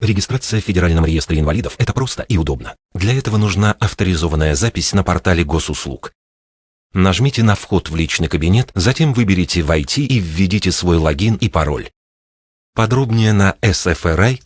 Регистрация в Федеральном реестре инвалидов – это просто и удобно. Для этого нужна авторизованная запись на портале госуслуг. Нажмите на «Вход в личный кабинет», затем выберите «Войти» и введите свой логин и пароль. Подробнее на sfri.ru.